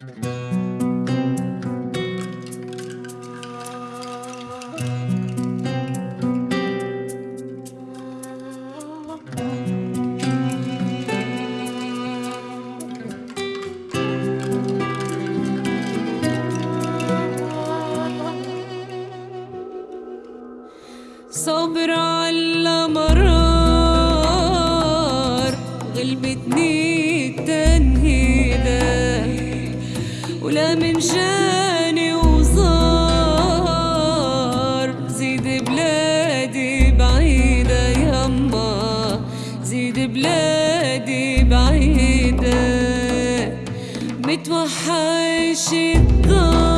صبر على مرار غلبتني التنهيدة ولا من جاني وزار زيد بلادي بعيدة يما زيد بلادي بعيدة. متوحش الدار.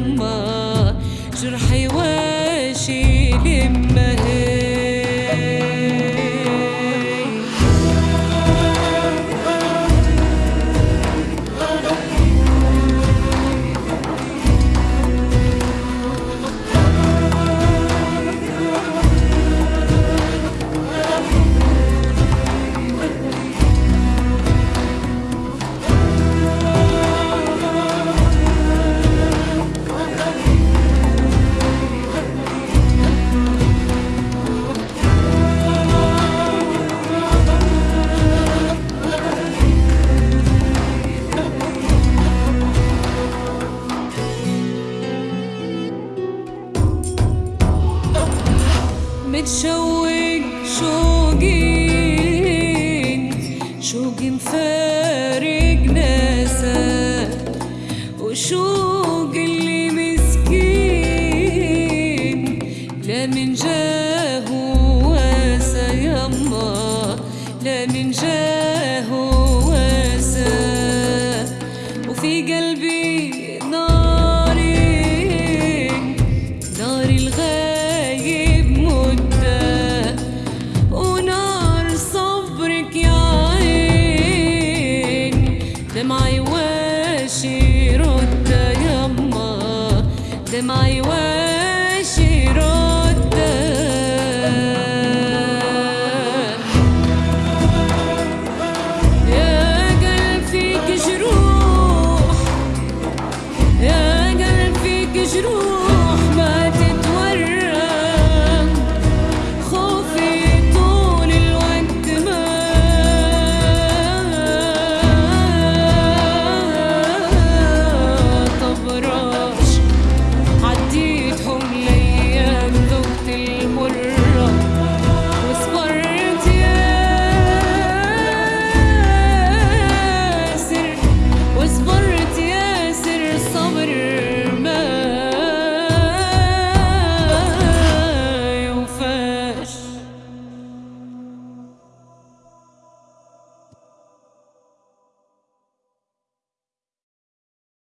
لما جرحي واشي لما متشوق شوقين شوقي مفارق ناسا وشوق اللي مسكين لا من جاه واسا يما لا من جاه يما دمعي